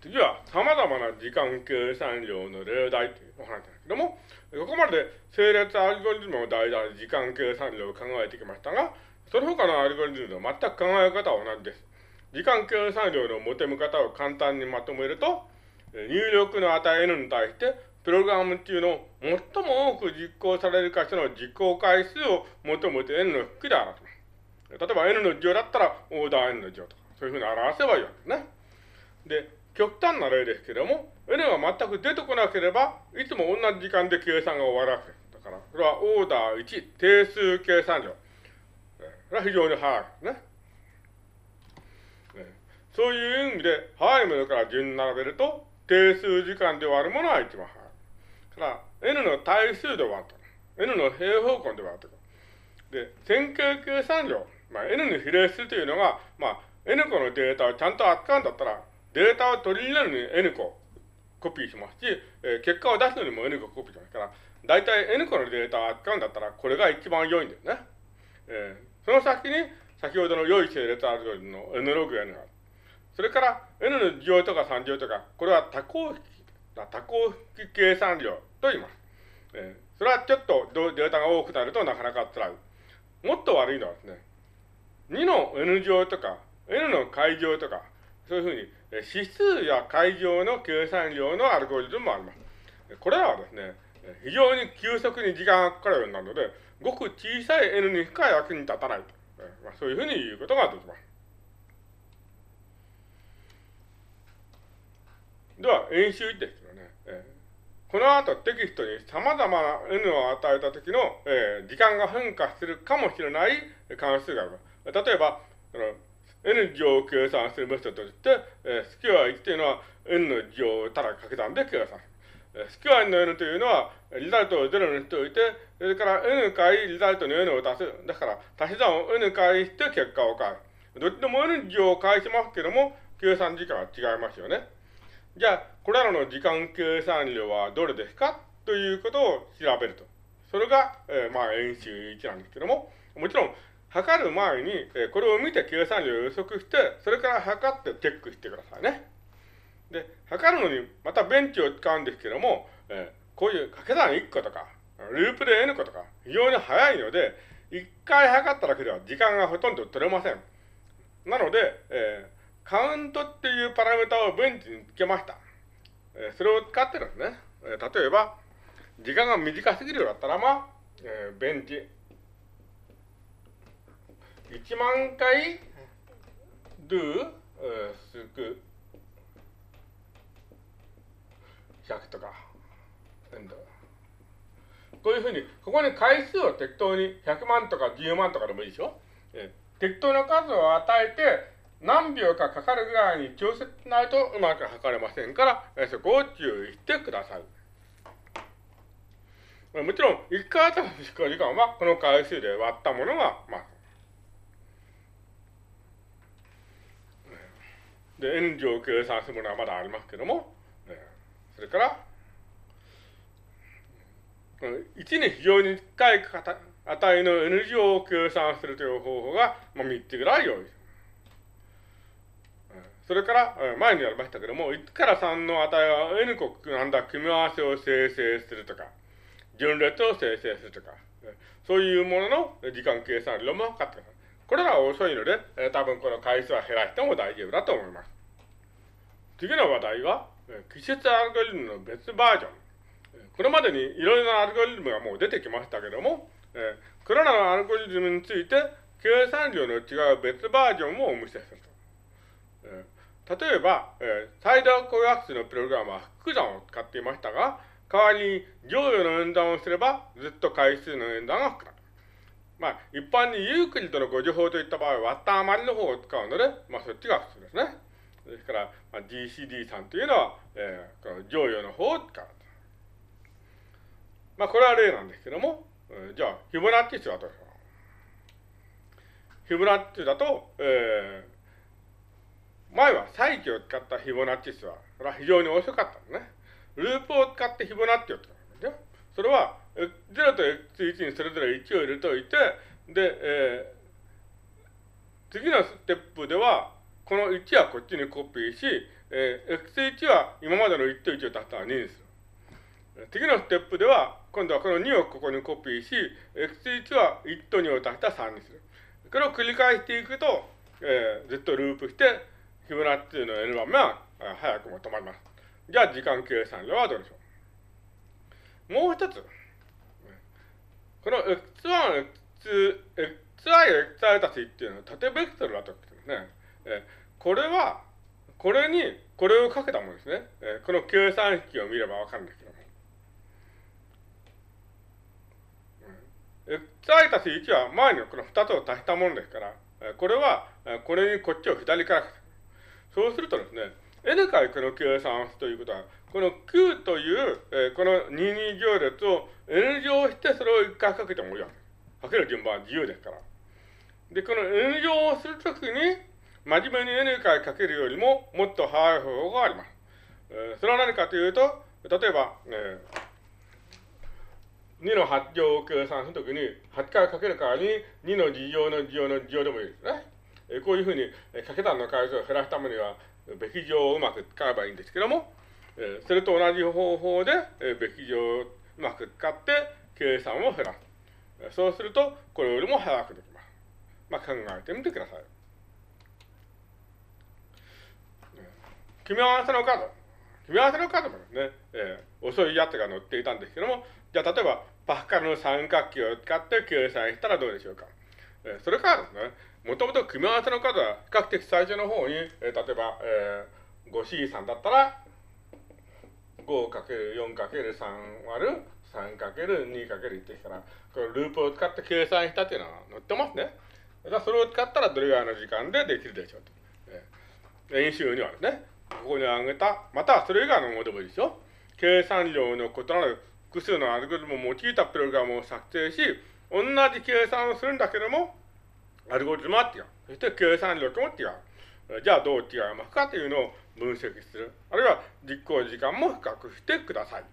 次は様々な時間計算量の例題というお話なんですけども、ここまで整列アルゴリズムを題材時間計算量を考えてきましたが、その他のアルゴリズムと全く考え方は同じです。時間計算量の求め方を簡単にまとめると、入力の値 N に対して、プログラム中の最も多く実行される箇所の実行回数を求めて N の式で表します。例えば N の乗だったらオーダー N の乗とか、そういうふうに表せばいいわけですね。で、極端な例ですけれども、N が全く出てこなければ、いつも同じ時間で計算が終わるわけです。だから、それはオーダー1、定数計算量。それは非常に早いですね。そういう意味で、早いものから順に並べると、定数時間で割るものは一番早い。から、N の対数で割ると。N の平方根で割ると。で、線形計算量。まあ、N に比例するというのが、まあ、N 個のデータをちゃんと扱うんだったら、データを取り入れるのに N 個コピーしますし、えー、結果を出すのにも N 個コピーしますから、大体 N 個のデータを扱うんだったら、これが一番良いんですね。えー、その先に、先ほどの良い整列アルゴリズムの N ログ N がある。それから、N の2乗とか3乗とか、これは多項式、多項式計算量と言います。えー、それはちょっとデータが多くなるとなかなか辛い。もっと悪いのはですね、2の N 乗とか、N の解乗とか、そういうふうに、指数や会場の計算量のアルゴリズムもあります。これらはですね、非常に急速に時間がかかるようになるので、ごく小さい N にしか役に立たないと。まあ、そういうふうに言うことができます。では、演習ですけどね、この後テキストに様々な N を与えた時の、えー、時間が変化するかもしれない関数があります。例えば、N 乗を計算するメソッドとして、えー、スキュア1というのは N の乗をただ掛け算で計算する。えー、スキュア N の N というのは、リザルトを0にしておいて、それから N 回リザルトの N を足す。だから、足し算を N 回して結果を変える。どっちでも N 乗を返しますけども、計算時間は違いますよね。じゃあ、これらの時間計算量はどれですか？ということを調べると。それが、えー、まあ、演習1なんですけども、もちろん、測る前に、えー、これを見て計算量を予測して、それから測ってチェックしてくださいね。で、測るのに、またベンチを使うんですけども、えー、こういう掛け算1個とか、ループで N 個とか、非常に早いので、1回測っただけでは時間がほとんど取れません。なので、えー、カウントっていうパラメータをベンチにつけました。えー、それを使ってるんですね。えー、例えば、時間が短すぎるようだったら、まあ、えー、ベンチ1万回 do すく。100とか。こういうふうにここに回数を適当に100万とか10万とかでもいいでしょ、適当な数を与えて何秒かかかるぐらいに調節しないとうまく測れませんから、えそこを注意してください。もちろん、1回あたりの執行時間はこの回数で割ったものが、まあ、で、N 乗を計算するものはまだありますけども、それから、1に非常に近い値の N 乗を計算するという方法が、まあ、3つぐらい用意。それから、前にやりましたけども、1から3の値は N 個なんだ組み合わせを生成するとか、順列を生成するとか、そういうものの時間計算量も測ってください。これが遅いので、えー、多分この回数は減らしても大丈夫だと思います。次の話題は、え、季節アルゴリズムの別バージョン。これまでにいろいろなアルゴリズムがもう出てきましたけども、えー、これらのアルゴリズムについて、計算量の違う別バージョンもお見せすると。えー、例えば、えー、サイドコアクスのプログラムは複算を使っていましたが、代わりに乗与の演算をすれば、ずっと回数の演算が膨らむ。まあ、一般にユークリッドの誤助法といった場合は、割った余りの方を使うので、まあ、そっちが普通ですね。ですから、まあ、GCD さんというのは、えー、この乗与の方を使う。まあ、これは例なんですけども、えー、じゃあ、フィボナッチ数はどうでしょうフィボナッチだと、えー、前は再起を使ったフィボナッチ数は、それは非常に遅かったのね。ループを使ってフィボナッチを使うんですそれは、0と x1 にそれぞれ1を入れておいて、で、えー、次のステップでは、この1はこっちにコピーし、えー、x1 は今までの1と1を足したら2にする。次のステップでは、今度はこの2をここにコピーし、x1 は1と2を足したら3にする。これを繰り返していくと、えー、ずっとループして、フィボナッチの n 番目は早くも止まります。じゃあ時間計算量はどうでしょう？もう一つ。この x1、x、xi、xi たちっていうのは縦ベクトルだとですね。これは、これに、これをかけたものですね。えこの計算式を見ればわかるんですけども。xi たち1は前にこの2つを足したものですから、これは、これにこっちを左からそうするとですね、n 回この計算をするということは、この q という、えー、この22行列を n 乗してそれを1回かけてもいいわけ。かける順番は自由ですから。で、この n 乗をするときに、真面目に n 回かけるよりももっと早い方法があります。えー、それは何かというと、例えば、えー、2の8乗を計算するときに、8回かける代わりに2の2乗の2乗の2乗でもいいですね。えー、こういうふうにえ掛け算の回数を減らすためには、べき乗をうまく使えばいいんですけども、それと同じ方法で、え、べき乗をうまく使って計算を減らす。そうすると、これよりも早くできます。まあ、考えてみてください。組み合わせの数。組み合わせの数もですね、えー、遅いやつが載っていたんですけども、じゃあ例えば、パスカルの三角形を使って計算したらどうでしょうか。えー、それからですね、もともと組み合わせの数は比較的最初の方に、えー、例えば、えー、5C3 だったら、5×4×3 割る 3×2×1 ですから、このループを使って計算したっていうのは載ってますね。じゃそれを使ったらどれぐらいの時間でできるでしょうと。えー、演習にはですね、ここに挙げた、またはそれ以外のものでもいいでしょ。計算量の異なる複数のアルゴリズムを用いたプログラムを作成し、同じ計算をするんだけども、アルゴリズムは違う。そして計算力も違う。じゃあどう違いますか？というのを分析する。あるいは実行時間も比較してください。